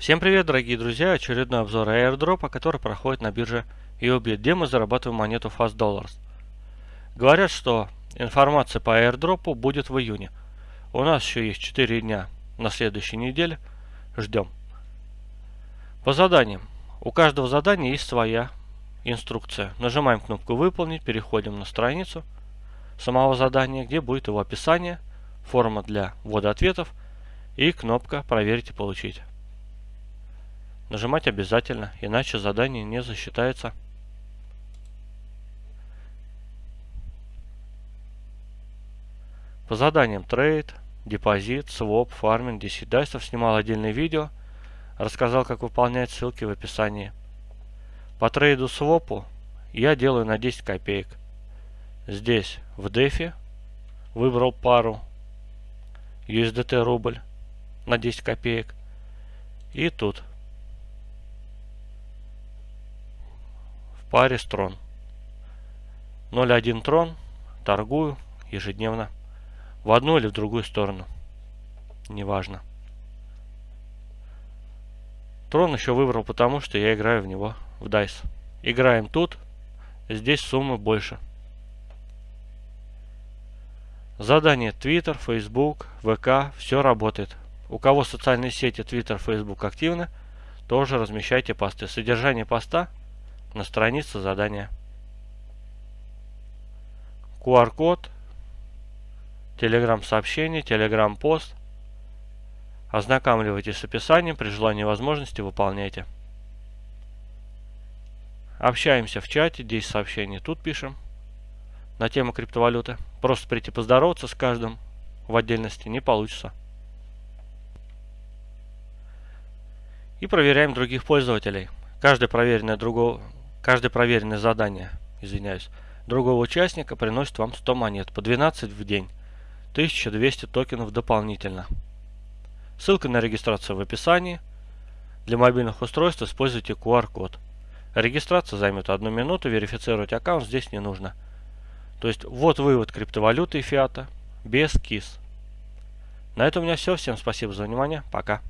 Всем привет, дорогие друзья! Очередной обзор airdropa, который проходит на бирже EOBIT, где мы зарабатываем монету Fast Dollars. Говорят, что информация по airdropу будет в июне. У нас еще есть 4 дня на следующей неделе. Ждем. По заданиям. У каждого задания есть своя инструкция. Нажимаем кнопку «Выполнить», переходим на страницу самого задания, где будет его описание, форма для ввода ответов и кнопка «Проверить и получить». Нажимать обязательно, иначе задание не засчитается. По заданиям trade, депозит, своп, фарминг, 10 dice ов снимал отдельное видео, рассказал как выполнять ссылки в описании. По trade у свопу я делаю на 10 копеек. Здесь в дефе выбрал пару USDT рубль на 10 копеек. И тут паре строн. 0.1 трон торгую ежедневно в одну или в другую сторону. Неважно. Трон еще выбрал потому, что я играю в него в DICE. Играем тут, здесь суммы больше. Задание Twitter, Facebook, VK, все работает. У кого социальные сети Twitter, Facebook активны, тоже размещайте посты. Содержание поста на странице задания. QR-код, телеграм-сообщение, телеграм-пост. Ознакомливайтесь с описанием, при желании возможности выполняйте. Общаемся в чате, 10 сообщений тут пишем на тему криптовалюты. Просто прийти поздороваться с каждым в отдельности не получится. И проверяем других пользователей. Каждый проверенный другого Каждое проверенное задание, извиняюсь, другого участника приносит вам 100 монет, по 12 в день, 1200 токенов дополнительно. Ссылка на регистрацию в описании. Для мобильных устройств используйте QR-код. Регистрация займет одну минуту, верифицировать аккаунт здесь не нужно. То есть вот вывод криптовалюты и фиата без КИС. На этом у меня все. Всем спасибо за внимание. Пока.